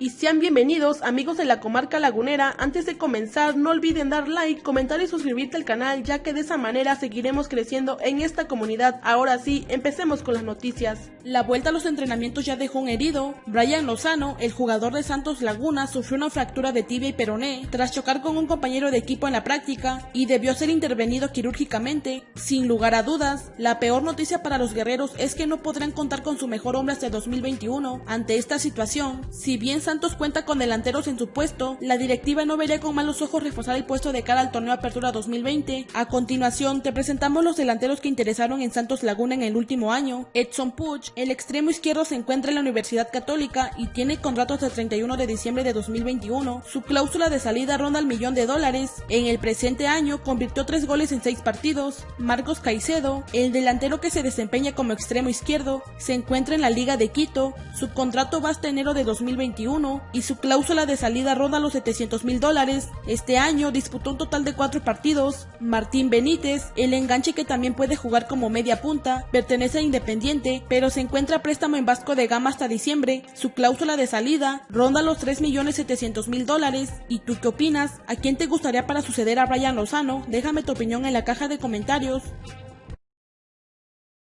y sean bienvenidos amigos de la comarca lagunera. Antes de comenzar no olviden dar like, comentar y suscribirte al canal ya que de esa manera seguiremos creciendo en esta comunidad. Ahora sí, empecemos con las noticias. La vuelta a los entrenamientos ya dejó un herido. Brian Lozano, el jugador de Santos Laguna, sufrió una fractura de tibia y peroné tras chocar con un compañero de equipo en la práctica y debió ser intervenido quirúrgicamente. Sin lugar a dudas, la peor noticia para los guerreros es que no podrán contar con su mejor hombre hasta 2021. Ante esta situación, si bien Santos cuenta con delanteros en su puesto, la directiva no vería con malos ojos reforzar el puesto de cara al torneo Apertura 2020. A continuación, te presentamos los delanteros que interesaron en Santos Laguna en el último año. Edson Puch, el extremo izquierdo se encuentra en la Universidad Católica y tiene contrato hasta el 31 de diciembre de 2021. Su cláusula de salida ronda el millón de dólares. En el presente año convirtió tres goles en seis partidos. Marcos Caicedo, el delantero que se desempeña como extremo izquierdo, se encuentra en la Liga de Quito. Su contrato va enero de 2021 y su cláusula de salida ronda los 700 mil dólares. Este año disputó un total de cuatro partidos. Martín Benítez, el enganche que también puede jugar como media punta, pertenece a Independiente, pero se encuentra préstamo en Vasco de Gama hasta diciembre. Su cláusula de salida ronda los 3 millones 700 mil dólares. ¿Y tú qué opinas? ¿A quién te gustaría para suceder a Brian Lozano? Déjame tu opinión en la caja de comentarios.